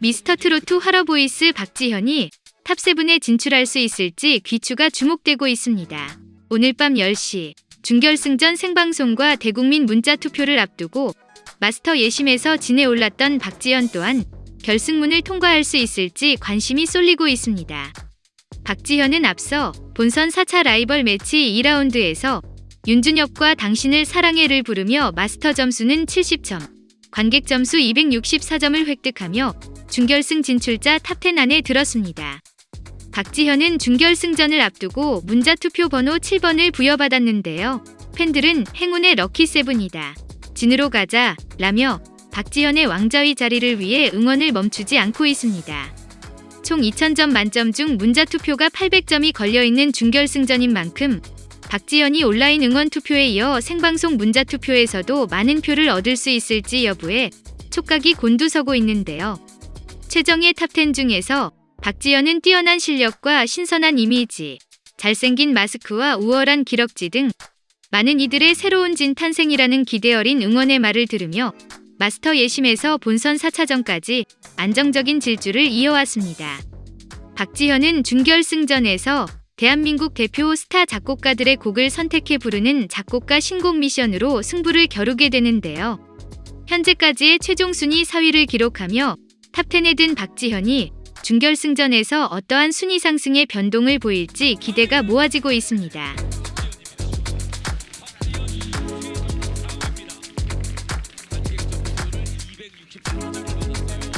미스터트로트 활어보이스 박지현이 탑7에 진출할 수 있을지 귀추가 주목되고 있습니다. 오늘 밤 10시 준결승전 생방송과 대국민 문자 투표를 앞두고 마스터 예심에서 진에 올랐던 박지현 또한 결승문을 통과할 수 있을지 관심이 쏠리고 있습니다. 박지현은 앞서 본선 4차 라이벌 매치 2라운드에서 윤준엽과 당신을 사랑해를 부르며 마스터 점수는 70점, 관객 점수 264점을 획득하며 준결승 진출자 탑10 안에 들었습니다. 박지현은 준결승전을 앞두고 문자 투표 번호 7번을 부여받았는데요. 팬들은 행운의 럭키세븐이다. 진으로 가자 라며 박지현의 왕좌의 자리를 위해 응원을 멈추지 않고 있습니다. 총 2000점 만점 중 문자 투표가 800점이 걸려있는 준결승전인 만큼 박지현이 온라인 응원 투표에 이어 생방송 문자 투표에서도 많은 표를 얻을 수 있을지 여부에 촉각이 곤두서고 있는데요. 최정예 탑10 중에서 박지현은 뛰어난 실력과 신선한 이미지, 잘생긴 마스크와 우월한 기럭지 등 많은 이들의 새로운 진 탄생이라는 기대 어린 응원의 말을 들으며 마스터 예심에서 본선 4차전까지 안정적인 질주를 이어왔습니다. 박지현은 준결승전에서 대한민국 대표 스타 작곡가들의 곡을 선택해 부르는 작곡가 신곡 미션으로 승부를 겨루게 되는데요. 현재까지의 최종 순위 4위를 기록하며 탑10에 든 박지현이 준결승전에서 어떠한 순위 상승의 변동을 보일지 기대가 모아지고 있습니다. 박지현입니다. 박지현입니다.